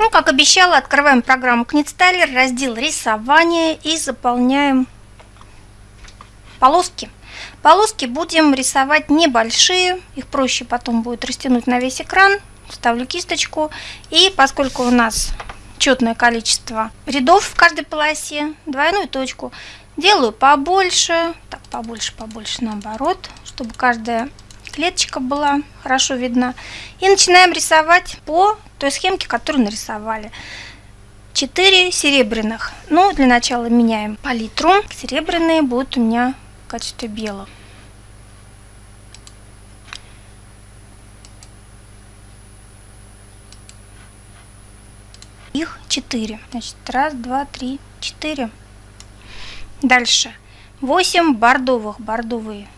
Ну, как обещала, открываем программу Knitstyler, раздел рисование и заполняем полоски. Полоски будем рисовать небольшие, их проще потом будет растянуть на весь экран. Ставлю кисточку. И поскольку у нас четное количество рядов в каждой полосе, двойную точку, делаю побольше, так, побольше, побольше наоборот, чтобы каждая клеточка была хорошо видна. И начинаем рисовать по той схемке, которую нарисовали. 4 серебряных. Ну, для начала меняем палитру. Серебряные будут у меня в качестве белых. Их 4. Значит, раз, два, три, четыре. Дальше. 8 бордовых. Бордовые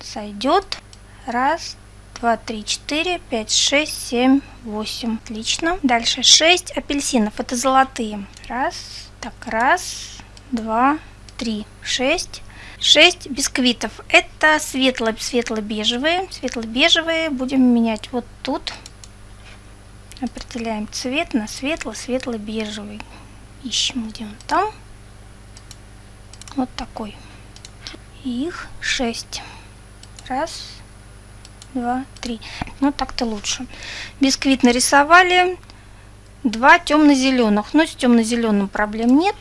сойдет. Раз, 2, 3, 4, 5, 6, 7, 8. Отлично. Дальше 6 апельсинов. Это золотые. Раз. Так, раз, два, три, шесть. 6 бисквитов. Это светло-светло-бежевые. Светло-бежевые будем менять вот тут. Определяем цвет на светло-светло-бежевый. Ищем, где он там. Вот такой. Их 6. Раз, два, три. Ну, так-то лучше. Бисквит нарисовали. Два темно-зеленых. Но с темно-зеленым проблем нет.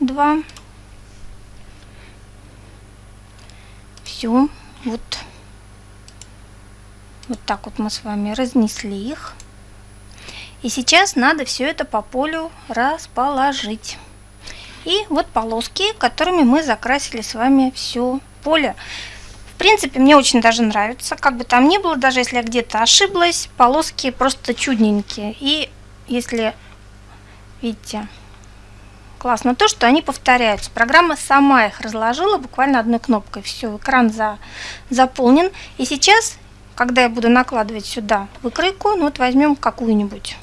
Два. Все. Вот. Вот так вот мы с вами разнесли их. И сейчас надо все это по полю расположить. И вот полоски, которыми мы закрасили с вами все поле принципе, мне очень даже нравится. Как бы там ни было, даже если я где-то ошиблась, полоски просто чудненькие. И если, видите, классно то, что они повторяются. Программа сама их разложила буквально одной кнопкой. Все, экран за, заполнен. И сейчас, когда я буду накладывать сюда выкройку, ну вот возьмем какую-нибудь.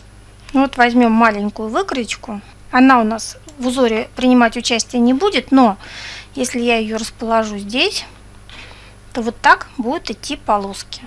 Ну вот возьмем маленькую выкройку. Она у нас в узоре принимать участие не будет, но если я ее расположу здесь то вот так будут идти полоски.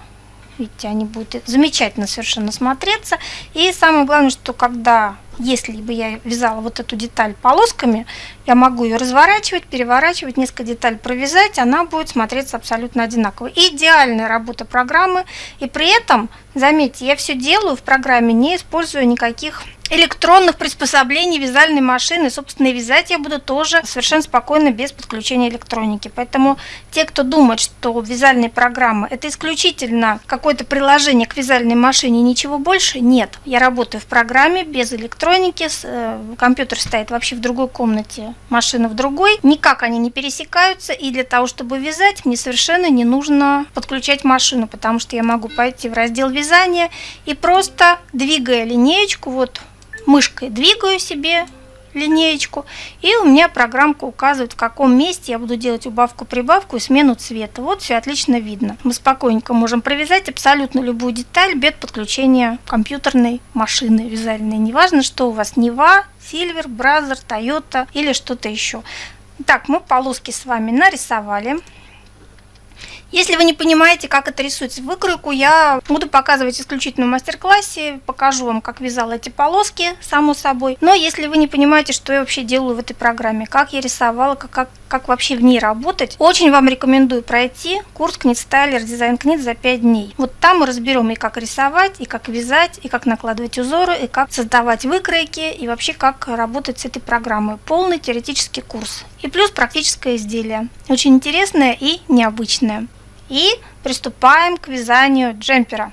Видите, они будут замечательно совершенно смотреться. И самое главное, что когда, если бы я вязала вот эту деталь полосками, я могу ее разворачивать, переворачивать, несколько деталей провязать, она будет смотреться абсолютно одинаково. Идеальная работа программы. И при этом, заметьте, я все делаю в программе, не используя никаких электронных приспособлений вязальной машины. Собственно, и вязать я буду тоже совершенно спокойно, без подключения электроники. Поэтому те, кто думает, что вязальные программы это исключительно какое-то приложение к вязальной машине, ничего больше, нет. Я работаю в программе без электроники, э, компьютер стоит вообще в другой комнате, машина в другой. Никак они не пересекаются, и для того, чтобы вязать, мне совершенно не нужно подключать машину, потому что я могу пойти в раздел вязания и просто двигая линеечку, вот мышкой двигаю себе линеечку, и у меня программка указывает, в каком месте я буду делать убавку-прибавку и смену цвета. Вот все отлично видно. Мы спокойненько можем провязать абсолютно любую деталь без подключения компьютерной машины вязальной. Неважно, что у вас Нева, Silver, Brother, Toyota или что-то еще. Так, мы полоски с вами нарисовали. Если вы не понимаете, как это рисуется выкройку, я буду показывать исключительно в мастер-классе, покажу вам, как вязала эти полоски, само собой. Но если вы не понимаете, что я вообще делаю в этой программе, как я рисовала, как, как, как вообще в ней работать, очень вам рекомендую пройти курс Knit Styler Design Knit за 5 дней. Вот там мы разберем и как рисовать, и как вязать, и как накладывать узоры, и как создавать выкройки, и вообще как работать с этой программой. Полный теоретический курс. И плюс практическое изделие. Очень интересное и необычное. И приступаем к вязанию джемпера.